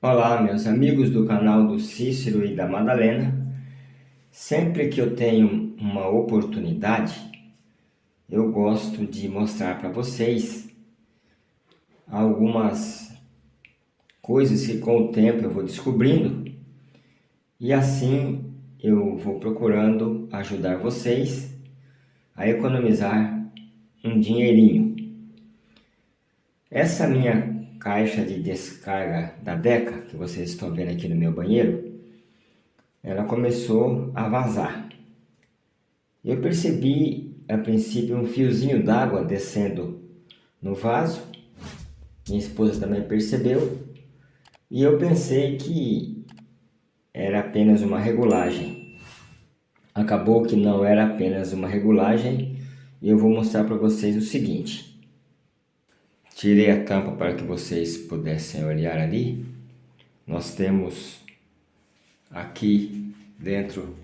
Olá, meus amigos do canal do Cícero e da Madalena. Sempre que eu tenho uma oportunidade, eu gosto de mostrar para vocês algumas coisas que com o tempo eu vou descobrindo e assim eu vou procurando ajudar vocês a economizar um dinheirinho. Essa minha caixa de descarga da Deca, que vocês estão vendo aqui no meu banheiro, ela começou a vazar. Eu percebi, a princípio, um fiozinho d'água descendo no vaso. Minha esposa também percebeu. E eu pensei que era apenas uma regulagem. Acabou que não era apenas uma regulagem. E eu vou mostrar para vocês o seguinte. Tirei a tampa para que vocês pudessem olhar ali. Nós temos aqui dentro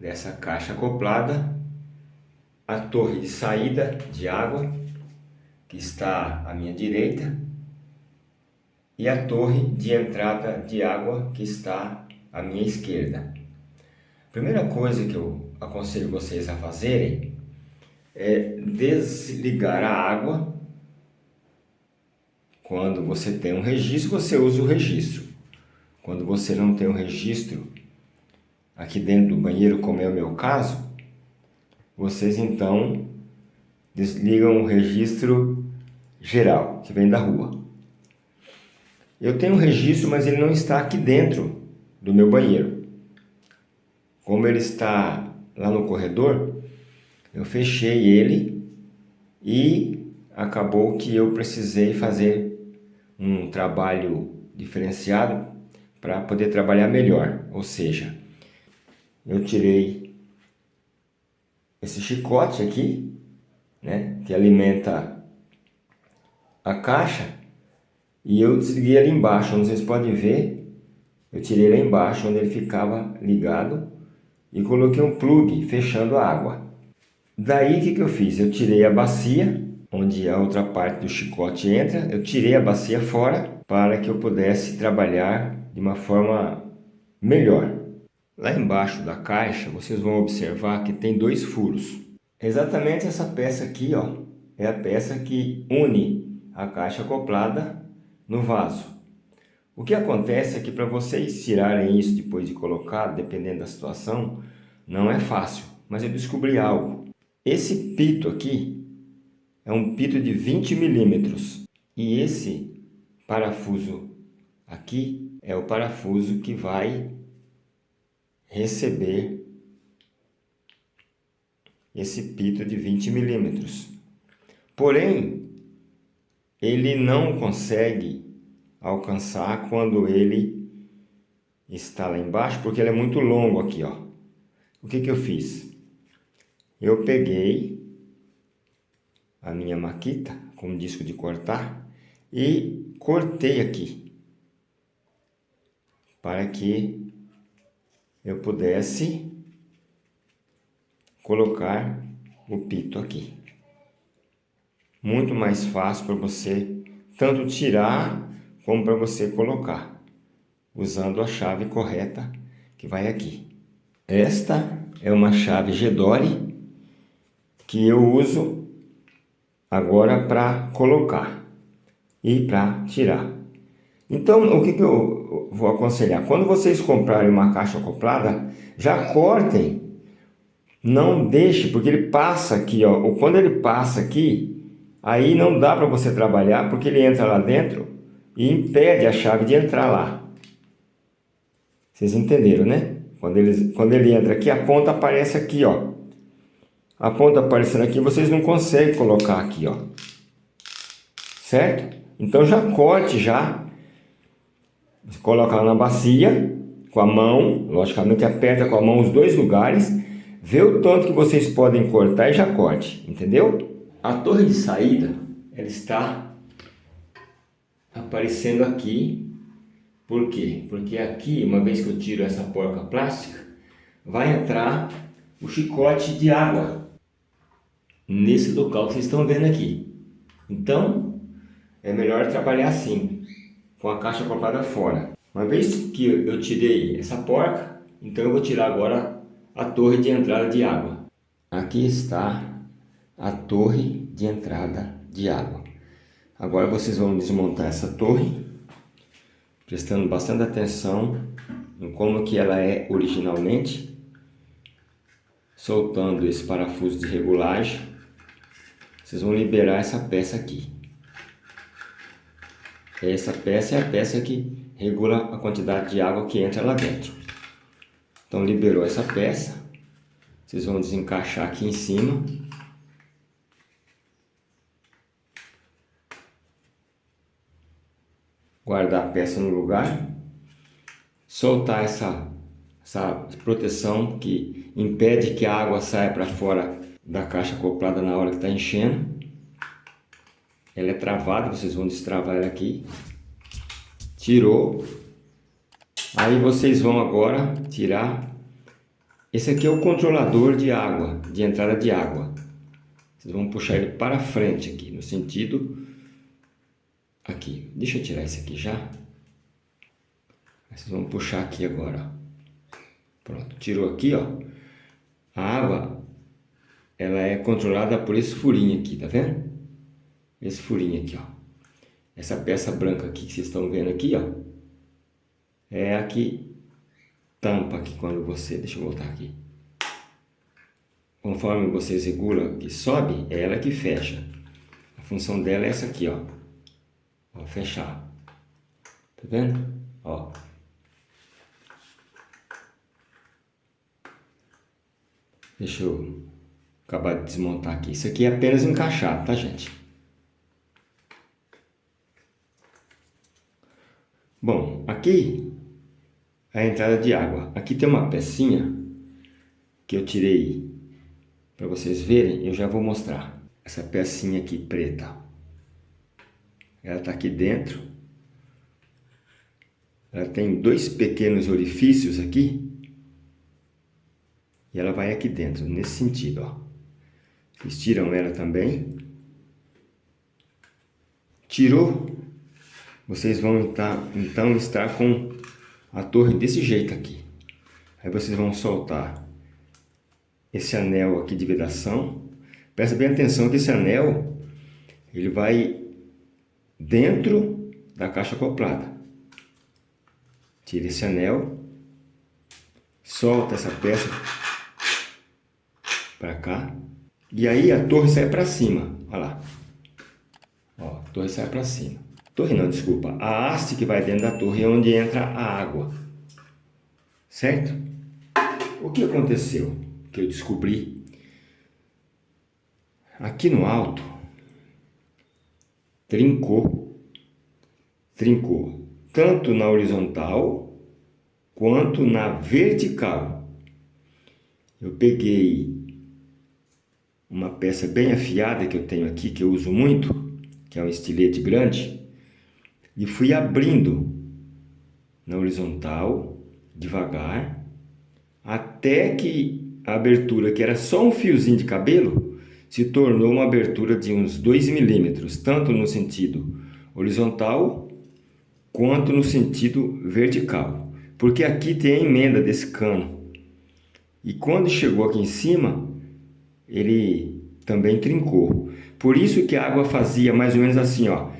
dessa caixa acoplada a torre de saída de água que está à minha direita e a torre de entrada de água que está à minha esquerda. A primeira coisa que eu aconselho vocês a fazerem é desligar a água quando você tem um registro, você usa o registro. Quando você não tem um registro aqui dentro do banheiro, como é o meu caso, vocês então desligam o registro geral, que vem da rua. Eu tenho um registro, mas ele não está aqui dentro do meu banheiro. Como ele está lá no corredor, eu fechei ele e acabou que eu precisei fazer um trabalho diferenciado para poder trabalhar melhor. Ou seja, eu tirei esse chicote aqui, né, que alimenta a caixa, e eu desliguei ali embaixo, onde vocês podem ver, eu tirei lá embaixo, onde ele ficava ligado, e coloquei um plug fechando a água. Daí o que, que eu fiz? Eu tirei a bacia, onde a outra parte do chicote entra, eu tirei a bacia fora para que eu pudesse trabalhar de uma forma melhor. Lá embaixo da caixa, vocês vão observar que tem dois furos. Exatamente essa peça aqui, ó, é a peça que une a caixa acoplada no vaso. O que acontece é que para vocês tirarem isso depois de colocar, dependendo da situação, não é fácil. Mas eu descobri algo. Esse pito aqui, é um pito de 20 milímetros. E esse parafuso aqui é o parafuso que vai receber esse pito de 20 milímetros. Porém, ele não consegue alcançar quando ele está lá embaixo, porque ele é muito longo aqui, ó. O que que eu fiz? Eu peguei a minha maquita com disco de cortar e cortei aqui para que eu pudesse colocar o pito aqui. Muito mais fácil para você tanto tirar como para você colocar, usando a chave correta que vai aqui. Esta é uma chave Gedore que eu uso agora para colocar e para tirar. Então, o que, que eu vou aconselhar? Quando vocês comprarem uma caixa acoplada, já cortem. Não deixe, porque ele passa aqui, ó. Quando ele passa aqui, aí não dá para você trabalhar, porque ele entra lá dentro e impede a chave de entrar lá. Vocês entenderam, né? Quando ele, quando ele entra aqui, a ponta aparece aqui, ó a ponta aparecendo aqui, vocês não conseguem colocar aqui, ó. Certo? Então já corte já. Você coloca na bacia, com a mão, logicamente aperta com a mão os dois lugares, vê o tanto que vocês podem cortar e já corte, entendeu? A torre de saída, ela está aparecendo aqui. Por quê? Porque aqui, uma vez que eu tiro essa porca plástica, vai entrar o chicote de água nesse local que vocês estão vendo aqui. Então, é melhor trabalhar assim, com a caixa acoplada fora. Uma vez que eu tirei essa porca, então eu vou tirar agora a torre de entrada de água. Aqui está a torre de entrada de água. Agora vocês vão desmontar essa torre, prestando bastante atenção em como que ela é originalmente, soltando esse parafuso de regulagem, vocês vão liberar essa peça aqui. Essa peça é a peça que regula a quantidade de água que entra lá dentro. Então liberou essa peça, vocês vão desencaixar aqui em cima. Guardar a peça no lugar. Soltar essa, essa proteção que impede que a água saia para fora da caixa acoplada na hora que está enchendo. Ela é travada, vocês vão destravar ela aqui. Tirou. Aí vocês vão agora tirar. Esse aqui é o controlador de água, de entrada de água. Vocês vão puxar ele para frente aqui, no sentido aqui. Deixa eu tirar esse aqui já. Vocês vão puxar aqui agora. Pronto, tirou aqui, ó. A água, ela é controlada por esse furinho aqui, tá vendo? esse furinho aqui, ó. Essa peça branca aqui que vocês estão vendo aqui, ó, é a que tampa aqui quando você, deixa eu voltar aqui. Conforme vocês regulam que sobe, é ela que fecha. A função dela é essa aqui, ó. Ó, fechar. Tá vendo? Ó. Deixa eu acabar de desmontar aqui. Isso aqui é apenas encaixado, tá, gente? Bom, aqui a entrada de água. Aqui tem uma pecinha que eu tirei para vocês verem, eu já vou mostrar. Essa pecinha aqui preta. Ela está aqui dentro. Ela tem dois pequenos orifícios aqui. E ela vai aqui dentro, nesse sentido, ó. Vocês tiram ela também. Tirou, vocês vão então, então estar com a torre desse jeito aqui. Aí vocês vão soltar esse anel aqui de vedação. Presta bem atenção que esse anel ele vai dentro da caixa acoplada. Tira esse anel, solta essa peça para cá e aí a torre sai para cima. Olha lá. Ó, a torre sai para cima. Torre não, desculpa. A haste que vai dentro da torre é onde entra a água. Certo? O que aconteceu? Que eu descobri. Aqui no alto, trincou. Trincou. Tanto na horizontal, quanto na vertical. Eu peguei uma peça bem afiada que eu tenho aqui, que eu uso muito, que é um estilete grande, e fui abrindo na horizontal, devagar, até que a abertura, que era só um fiozinho de cabelo, se tornou uma abertura de uns 2 milímetros, tanto no sentido horizontal quanto no sentido vertical. Porque aqui tem a emenda desse cano. E quando chegou aqui em cima, ele também trincou. Por isso que a água fazia mais ou menos assim, ó.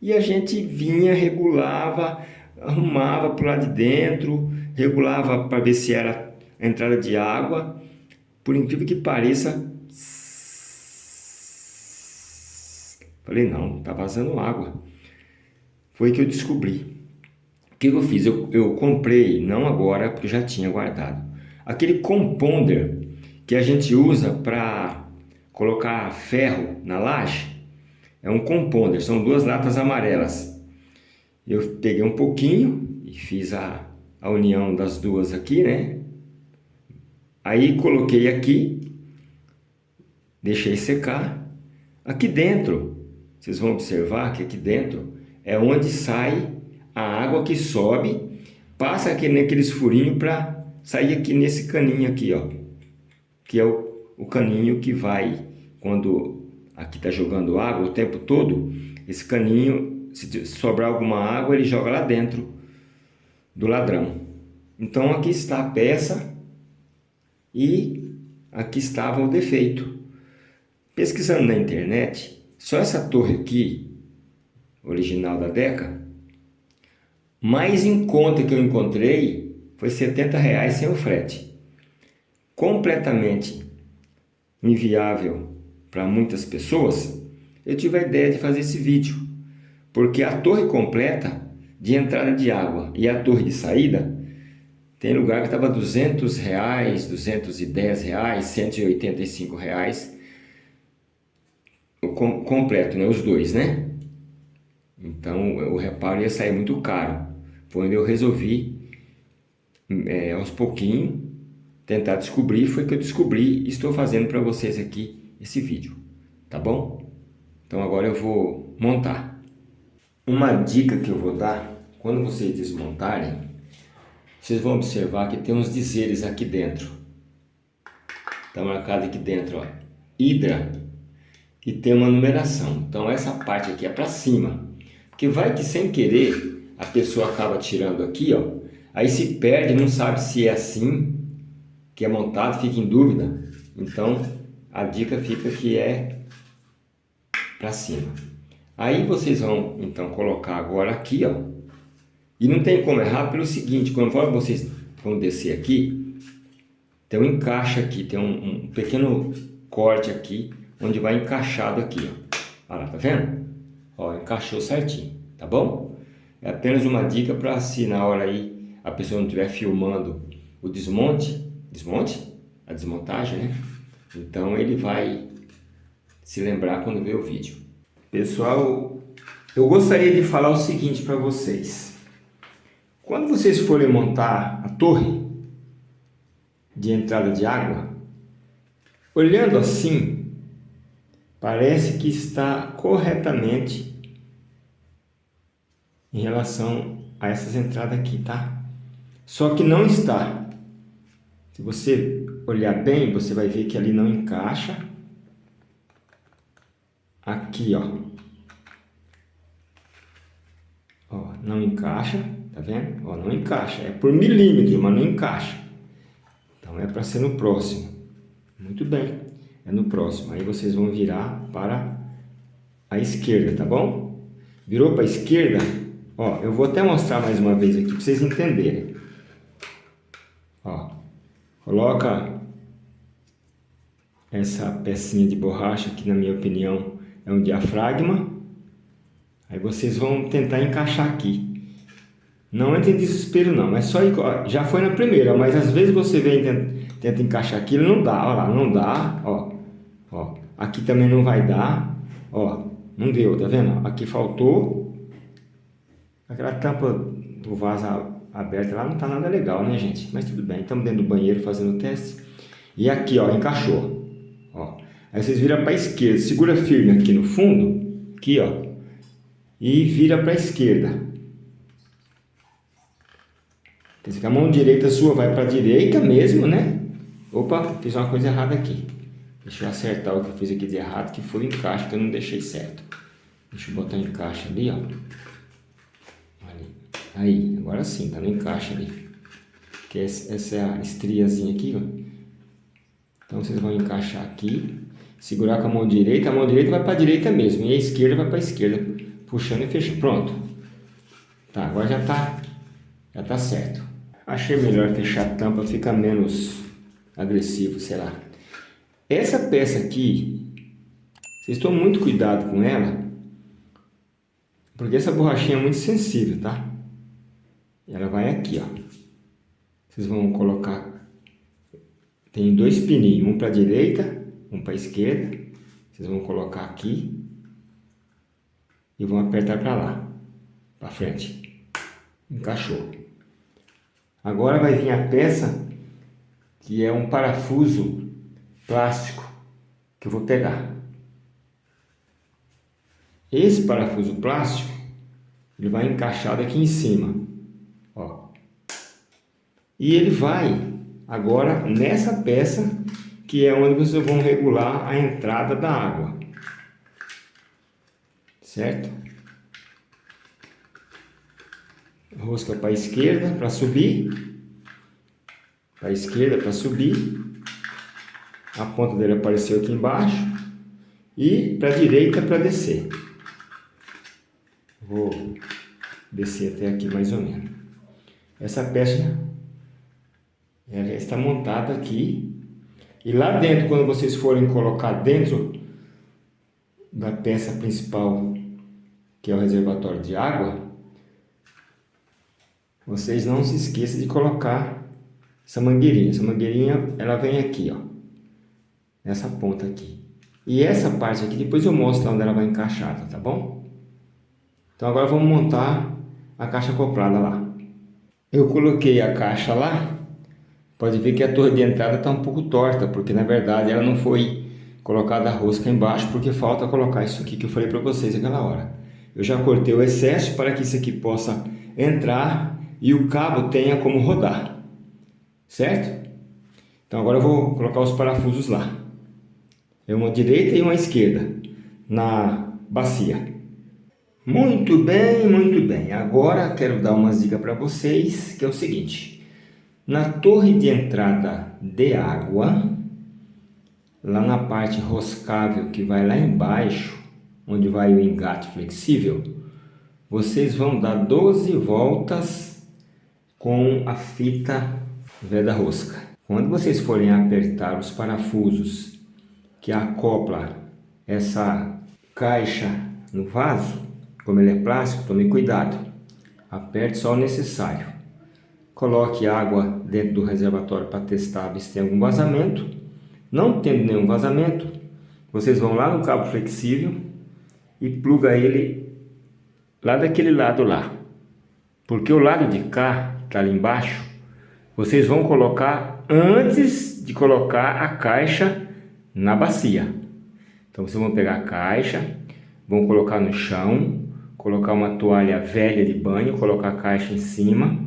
E a gente vinha, regulava, arrumava para lado de dentro, regulava para ver se era a entrada de água. Por incrível que pareça, falei, não, tá vazando água. Foi que eu descobri. O que eu fiz? Eu, eu comprei, não agora, porque já tinha guardado. Aquele compounder que a gente usa para colocar ferro na laje, é um compounder, são duas latas amarelas. Eu peguei um pouquinho e fiz a, a união das duas aqui, né? Aí coloquei aqui, deixei secar. Aqui dentro, vocês vão observar que aqui dentro é onde sai a água que sobe, passa aqui naqueles furinhos para sair aqui nesse caninho aqui, ó. Que é o, o caninho que vai, quando aqui está jogando água o tempo todo, esse caninho, se sobrar alguma água, ele joga lá dentro do ladrão. Então aqui está a peça e aqui estava o defeito. Pesquisando na internet, só essa torre aqui, original da Deca, mais em conta que eu encontrei foi 70 reais sem o frete. Completamente inviável para muitas pessoas, eu tive a ideia de fazer esse vídeo. Porque a torre completa de entrada de água e a torre de saída, tem lugar que estava 200 reais, 210 reais, 185 reais, o com, completo, né? os dois, né? Então o reparo ia sair muito caro. Onde eu resolvi, é, aos pouquinhos, tentar descobrir. Foi que eu descobri e estou fazendo para vocês aqui esse vídeo. Tá bom? Então agora eu vou montar. Uma dica que eu vou dar, quando vocês desmontarem, vocês vão observar que tem uns dizeres aqui dentro. Está marcado aqui dentro, ó, Hidra, e tem uma numeração. Então essa parte aqui é para cima, porque vai que sem querer a pessoa acaba tirando aqui, ó, aí se perde, não sabe se é assim que é montado, fica em dúvida. Então, a dica fica que é para cima. Aí vocês vão, então, colocar agora aqui, ó. E não tem como errar pelo seguinte, quando vocês vão descer aqui, tem um encaixe aqui, tem um, um pequeno corte aqui, onde vai encaixado aqui, ó. Olha lá, tá vendo? Ó, encaixou certinho, tá bom? É apenas uma dica para se na hora aí a pessoa não estiver filmando o desmonte, desmonte? A desmontagem, né? Então ele vai se lembrar quando ver o vídeo. Pessoal, eu gostaria de falar o seguinte para vocês. Quando vocês forem montar a torre de entrada de água, olhando assim, parece que está corretamente em relação a essas entradas aqui, tá? Só que não está. Se você olhar bem, você vai ver que ali não encaixa. Aqui, ó. Ó, não encaixa, tá vendo? Ó, não encaixa. É por milímetro, mas não encaixa. Então é para ser no próximo. Muito bem. É no próximo. Aí vocês vão virar para a esquerda, tá bom? Virou para a esquerda, Ó, eu vou até mostrar mais uma vez aqui para vocês entenderem. Ó, coloca essa pecinha de borracha que na minha opinião é um diafragma. Aí vocês vão tentar encaixar aqui. Não entre em desespero não, mas só já foi na primeira, mas às vezes você vem tenta, tenta encaixar aqui, não dá, ó lá, não dá, ó, ó, aqui também não vai dar, ó, não deu, tá vendo? Aqui faltou, Aquela tampa do vaso aberta lá não tá nada legal, né, gente? Mas tudo bem, estamos dentro do banheiro fazendo o teste. E aqui, ó, encaixou. Ó. Aí vocês viram para a esquerda, segura firme aqui no fundo, aqui, ó, e vira para a esquerda. Quer dizer que a mão direita sua vai para a direita mesmo, né? Opa, fiz uma coisa errada aqui. Deixa eu acertar o que eu fiz aqui de errado, que foi o encaixe que eu não deixei certo. Deixa eu botar o encaixe ali, ó. Aí, agora sim, tá no encaixe ali. Que essa é a estriazinha aqui, ó. Então vocês vão encaixar aqui, segurar com a mão direita, a mão direita vai para a direita mesmo, e a esquerda vai para a esquerda, puxando e fechando. Pronto. Tá, agora já tá, já tá certo. Achei melhor fechar a tampa, fica menos agressivo, sei lá. Essa peça aqui, vocês tomam muito cuidado com ela, porque essa borrachinha é muito sensível, tá? Ela vai aqui, ó. Vocês vão colocar, tem dois pininhos, um para a direita, um para a esquerda. Vocês vão colocar aqui e vão apertar para lá, para frente. Encaixou. Agora vai vir a peça que é um parafuso plástico que eu vou pegar. Esse parafuso plástico ele vai encaixado aqui em cima. E ele vai agora nessa peça que é onde vocês vão regular a entrada da água. certo? Rosca para a esquerda para subir, para a esquerda para subir, a ponta dele apareceu aqui embaixo e para a direita para descer. Vou descer até aqui mais ou menos. Essa peça ela está montada aqui e lá dentro, quando vocês forem colocar dentro da peça principal, que é o reservatório de água, vocês não se esqueçam de colocar essa mangueirinha. Essa mangueirinha, ela vem aqui, ó, nessa ponta aqui. E essa parte aqui, depois eu mostro onde ela vai encaixar, tá bom? Então agora vamos montar a caixa acoplada lá. Eu coloquei a caixa lá pode ver que a torre de entrada está um pouco torta, porque na verdade ela não foi colocada a rosca embaixo, porque falta colocar isso aqui que eu falei para vocês naquela hora. Eu já cortei o excesso para que isso aqui possa entrar e o cabo tenha como rodar, certo? Então agora eu vou colocar os parafusos lá. É uma direita e uma esquerda na bacia. Muito bem, muito bem. Agora quero dar umas dicas para vocês, que é o seguinte. Na torre de entrada de água, lá na parte roscável que vai lá embaixo, onde vai o engate flexível, vocês vão dar 12 voltas com a fita veda rosca. Quando vocês forem apertar os parafusos que acopla essa caixa no vaso, como ele é plástico, tome cuidado. Aperte só o necessário. Coloque água dentro do reservatório para testar se tem algum vazamento. Não tendo nenhum vazamento, vocês vão lá no cabo flexível e pluga ele lá daquele lado lá. Porque o lado de cá, que está ali embaixo, vocês vão colocar antes de colocar a caixa na bacia. Então vocês vão pegar a caixa, vão colocar no chão, colocar uma toalha velha de banho, colocar a caixa em cima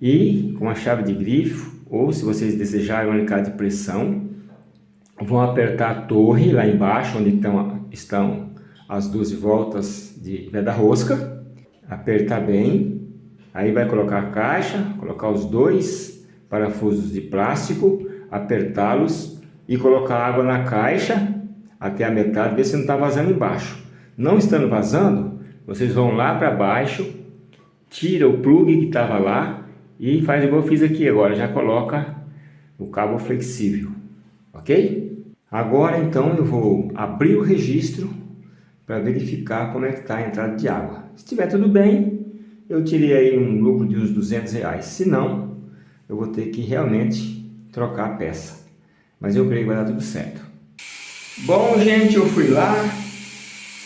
e com a chave de grifo, ou se vocês desejarem um alicate de pressão, vão apertar a torre lá embaixo, onde estão, estão as 12 voltas de veda rosca, apertar bem, aí vai colocar a caixa, colocar os dois parafusos de plástico, apertá-los e colocar água na caixa até a metade, ver se não está vazando embaixo. Não estando vazando, vocês vão lá para baixo, tira o plug que estava lá, e faz igual eu fiz aqui agora, já coloca o cabo flexível, ok? Agora então eu vou abrir o registro para verificar como é que está a entrada de água. Se estiver tudo bem, eu tirei aí um lucro de uns 200 reais. Se não, eu vou ter que realmente trocar a peça. Mas eu creio que vai dar tudo certo. Bom, gente, eu fui lá,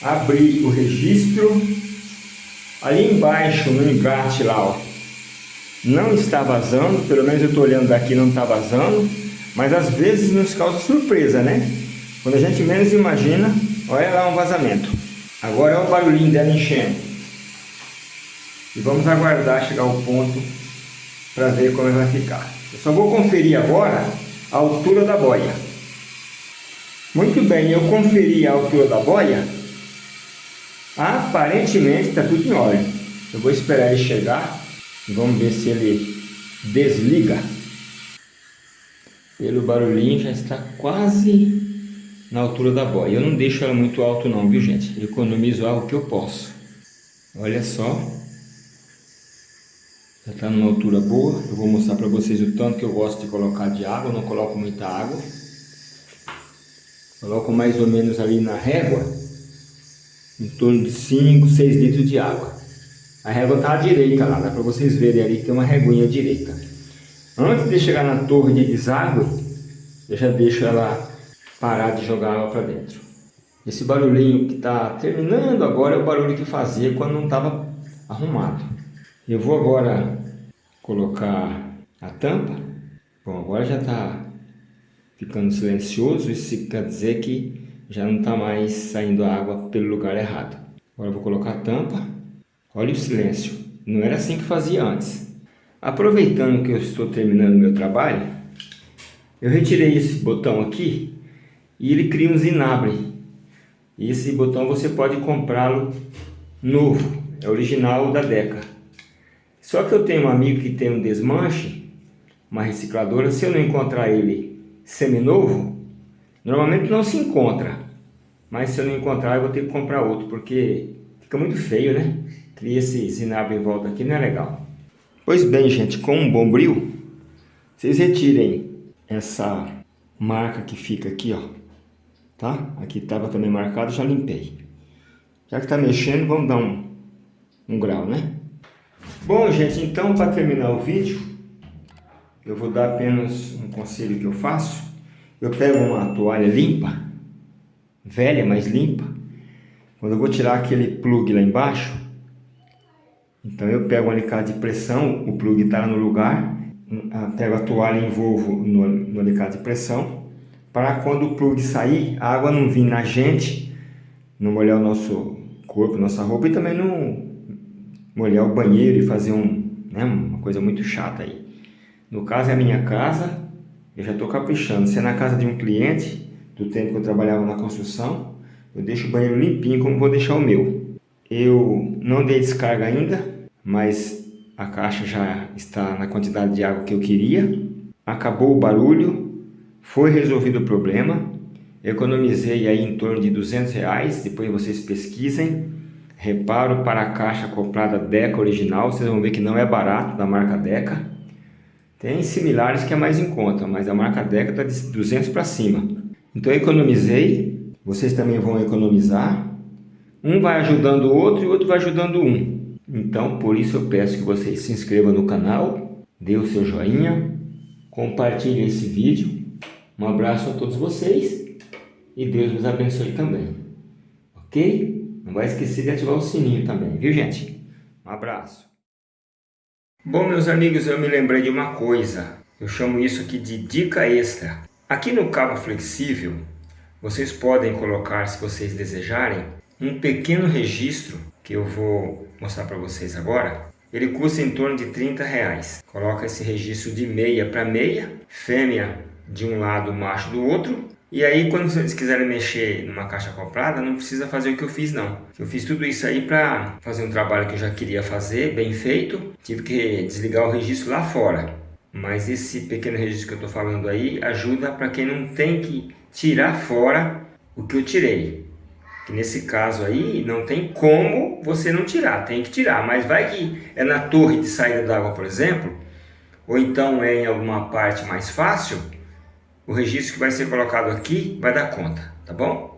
abri o registro. Ali embaixo, no engate lá, ó, não está vazando, pelo menos eu estou olhando daqui não está vazando, mas às vezes nos causa surpresa, né? Quando a gente menos imagina, olha lá um vazamento. Agora é o barulhinho dela enchendo. E vamos aguardar chegar ao ponto para ver como vai ficar. Eu só vou conferir agora a altura da boia. Muito bem, eu conferi a altura da boia. Aparentemente está tudo em ordem. Eu vou esperar ele chegar Vamos ver se ele desliga. Pelo barulhinho já está quase na altura da boia. Eu não deixo ela muito alto não, viu gente? Eu economizo algo que eu posso. Olha só. Já está numa altura boa. Eu vou mostrar para vocês o tanto que eu gosto de colocar de água. Eu não coloco muita água. Coloco mais ou menos ali na régua. Em torno de 5, 6 litros de água. A régua está à direita lá, dá para vocês verem ali que tem uma reguinha à direita. Antes de chegar na torre de deságue, eu já deixo ela parar de jogar água para dentro. Esse barulhinho que está terminando agora é o barulho que fazia quando não estava arrumado. Eu vou agora colocar a tampa. Bom, agora já está ficando silencioso, isso quer dizer que já não está mais saindo água pelo lugar errado. Agora eu vou colocar a tampa. Olha o silêncio. Não era assim que fazia antes. Aproveitando que eu estou terminando meu trabalho, eu retirei esse botão aqui e ele cria um zinabre. E esse botão você pode comprá-lo novo, é original da Deca. Só que eu tenho um amigo que tem um desmanche, uma recicladora, se eu não encontrar ele seminovo, normalmente não se encontra. Mas se eu não encontrar, eu vou ter que comprar outro, porque fica muito feio, né? Cria esse zinabro em volta aqui, não é legal. Pois bem, gente, com um bombril, vocês retirem essa marca que fica aqui, ó. Tá? Aqui estava também marcado, já limpei. Já que está mexendo, vamos dar um, um grau, né? Bom, gente, então para terminar o vídeo, eu vou dar apenas um conselho que eu faço. Eu pego uma toalha limpa, velha, mas limpa. Quando eu vou tirar aquele plug lá embaixo, então eu pego um alicate de pressão, o plug está no lugar, pego a toalha e envolvo no, no alicate de pressão, para quando o plug sair, a água não vir na gente, não molhar o nosso corpo, nossa roupa e também não molhar o banheiro e fazer um, né, uma coisa muito chata aí. No caso é a minha casa, eu já estou caprichando. Se é na casa de um cliente, do tempo que eu trabalhava na construção, eu deixo o banheiro limpinho como vou deixar o meu. Eu não dei descarga ainda, mas a caixa já está na quantidade de água que eu queria. Acabou o barulho, foi resolvido o problema. Economizei aí em torno de 200 reais, depois vocês pesquisem. Reparo para a caixa acoplada Deca original, vocês vão ver que não é barato, da marca Deca. Tem similares que é mais em conta, mas a marca Deca está de 200 para cima. Então eu economizei, vocês também vão economizar. Um vai ajudando o outro e o outro vai ajudando um. Então, por isso eu peço que vocês se inscrevam no canal, dê o seu joinha, compartilhe esse vídeo. Um abraço a todos vocês e Deus nos abençoe também. Ok? Não vai esquecer de ativar o sininho também, viu gente? Um abraço. Bom, meus amigos, eu me lembrei de uma coisa. Eu chamo isso aqui de dica extra. Aqui no cabo flexível, vocês podem colocar, se vocês desejarem, um pequeno registro que eu vou mostrar para vocês agora, ele custa em torno de 30 reais. Coloca esse registro de meia para meia, fêmea de um lado, macho do outro. E aí quando vocês quiserem mexer numa caixa acoplada, não precisa fazer o que eu fiz não. Eu fiz tudo isso aí para fazer um trabalho que eu já queria fazer, bem feito. Tive que desligar o registro lá fora. Mas esse pequeno registro que eu estou falando aí ajuda para quem não tem que tirar fora o que eu tirei. Que nesse caso aí não tem como você não tirar, tem que tirar. Mas vai que é na torre de saída d'água, por exemplo, ou então é em alguma parte mais fácil, o registro que vai ser colocado aqui vai dar conta, tá bom?